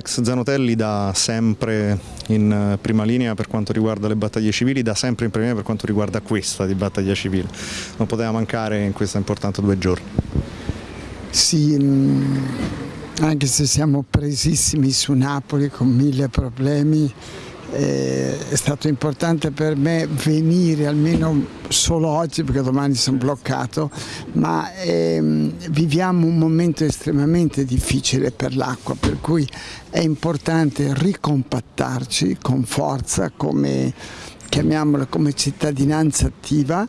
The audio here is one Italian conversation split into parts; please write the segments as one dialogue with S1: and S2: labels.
S1: Alex Zanotelli da sempre in prima linea per quanto riguarda le battaglie civili, da sempre in prima linea per quanto riguarda questa di battaglia civile. Non poteva mancare in questa importante due giorni.
S2: Sì, mm, anche se siamo presissimi su Napoli con mille problemi, eh, è stato importante per me venire almeno solo oggi perché domani sono bloccato, ma ehm, viviamo un momento estremamente difficile per l'acqua, per cui è importante ricompattarci con forza come, chiamiamola come cittadinanza attiva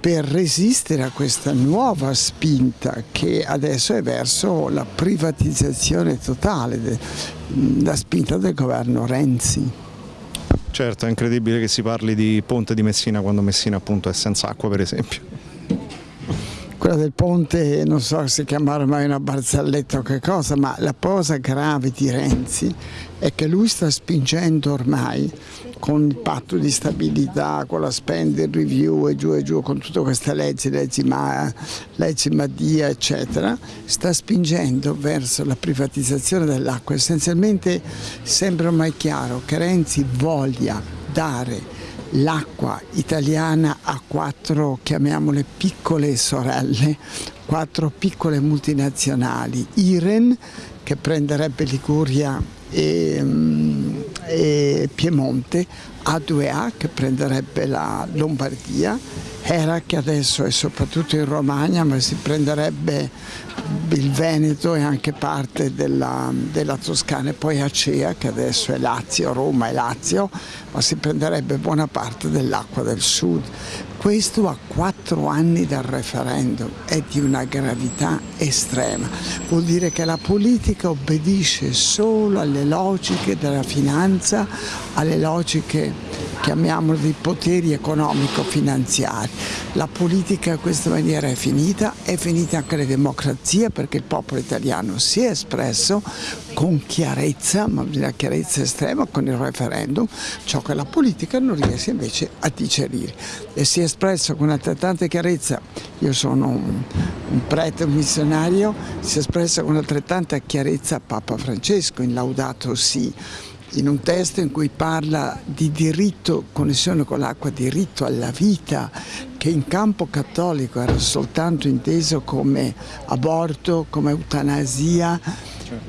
S2: per resistere a questa nuova spinta che adesso è verso la privatizzazione totale, la spinta del governo Renzi.
S1: Certo, è incredibile che si parli di ponte di Messina quando Messina appunto è senza acqua per esempio.
S2: Quella del ponte non so se chiamare mai una barzelletta o che cosa, ma la cosa grave di Renzi è che lui sta spingendo ormai con il patto di stabilità, con la spending review e giù e giù, con tutte queste leggi, leggi, Ma, leggi Madia eccetera, sta spingendo verso la privatizzazione dell'acqua. Essenzialmente sembra ormai chiaro che Renzi voglia dare l'acqua italiana a quattro, chiamiamole piccole sorelle, quattro piccole multinazionali, Iren che prenderebbe Liguria e, mm, e Piemonte, A2A che prenderebbe la Lombardia, Hera che adesso è soprattutto in Romagna ma si prenderebbe il Veneto e anche parte della, della, Toscana e poi Acea che adesso è Lazio, Roma e Lazio, ma si prenderebbe buona parte dell'acqua del sud. Questo a quattro anni dal referendum è di una gravità estrema, vuol dire che la politica obbedisce solo alle logiche della finanza, alle logiche chiamiamolo di poteri economico-finanziari. La politica in questa maniera è finita, è finita anche la democrazia perché il popolo italiano si è espresso con chiarezza, ma una chiarezza estrema con il referendum, ciò che la politica non riesce invece a digerire. E si è espresso con altrettanta chiarezza, io sono un, un prete, un missionario, si è espresso con altrettanta chiarezza Papa Francesco in Laudato Si in un testo in cui parla di diritto, connessione con l'acqua, diritto alla vita, che in campo cattolico era soltanto inteso come aborto, come eutanasia,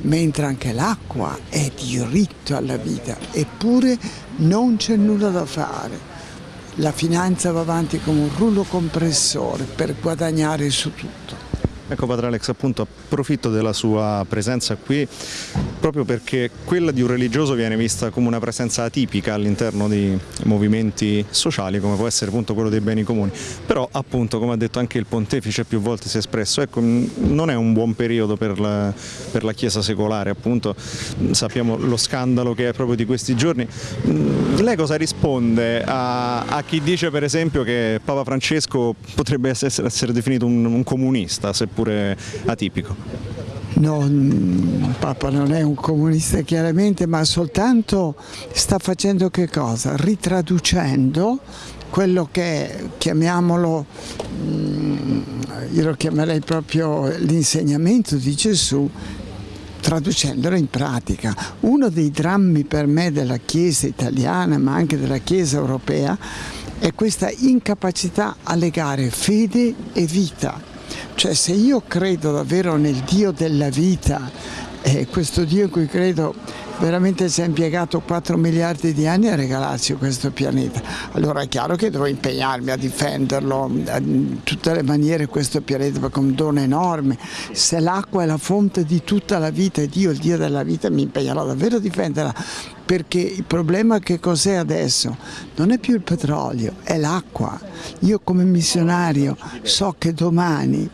S2: mentre anche l'acqua è diritto alla vita, eppure non c'è nulla da fare. La finanza va avanti come un rullo compressore per guadagnare su tutto.
S1: Ecco Padre Alex, appunto approfitto della sua presenza qui proprio perché quella di un religioso viene vista come una presenza atipica all'interno di movimenti sociali come può essere appunto quello dei beni comuni, però appunto come ha detto anche il pontefice più volte si è espresso, ecco non è un buon periodo per la, per la Chiesa secolare, appunto sappiamo lo scandalo che è proprio di questi giorni. Lei cosa risponde a, a chi dice per esempio che Papa Francesco potrebbe essere, essere definito un, un comunista, seppur oppure atipico?
S2: No, mm, Papa non è un comunista chiaramente, ma soltanto sta facendo che cosa? Ritraducendo quello che chiamiamolo, mm, io lo chiamerei proprio l'insegnamento di Gesù, traducendolo in pratica. Uno dei drammi per me della Chiesa italiana, ma anche della Chiesa europea, è questa incapacità a legare fede e vita cioè se io credo davvero nel Dio della vita, eh, questo Dio in cui credo veramente si è impiegato 4 miliardi di anni a regalarci questo pianeta. Allora è chiaro che devo impegnarmi a difenderlo in tutte le maniere questo pianeta perché è un dono enorme. Se l'acqua è la fonte di tutta la vita e Dio, il Dio della vita, mi impegnerò davvero a difenderla perché il problema che cos'è adesso? Non è più il petrolio, è l'acqua. Io come missionario so che domani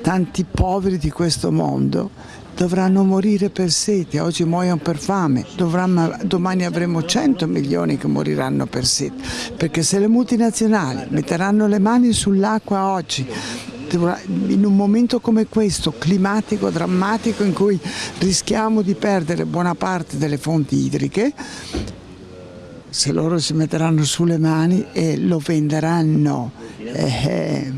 S2: tanti poveri di questo mondo dovranno morire per sete, oggi muoiono per fame, Dovranno, domani avremo 100 milioni che moriranno per sete, perché se le multinazionali metteranno le mani sull'acqua oggi, in un momento come questo, climatico, drammatico, in cui rischiamo di perdere buona parte delle fonti idriche, se loro si metteranno sulle mani e lo venderanno. Eh,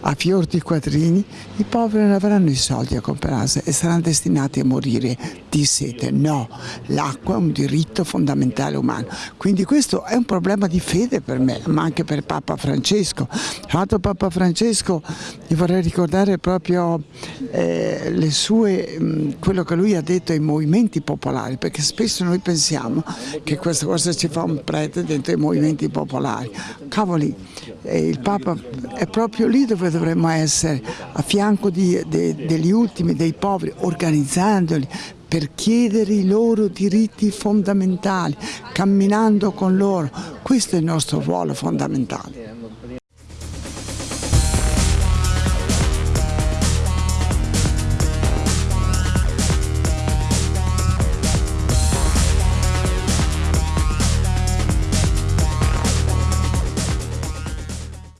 S2: a fior di quattrini, i poveri non avranno i soldi a comprarsi e saranno destinati a morire di sete. No, l'acqua è un diritto fondamentale umano. Quindi questo è un problema di fede per me, ma anche per Papa Francesco. Tra l'altro Papa Francesco, io vorrei ricordare proprio eh, sue, quello che lui ha detto ai movimenti popolari, perché spesso noi pensiamo che questa cosa ci fa un prete dentro i movimenti popolari. Cavoli, eh, il Papa è proprio lì dove dovremmo essere, a fianco di, de, degli ultimi, dei poveri, organizzandoli per chiedere i loro diritti fondamentali, camminando con loro. Questo è il nostro ruolo fondamentale.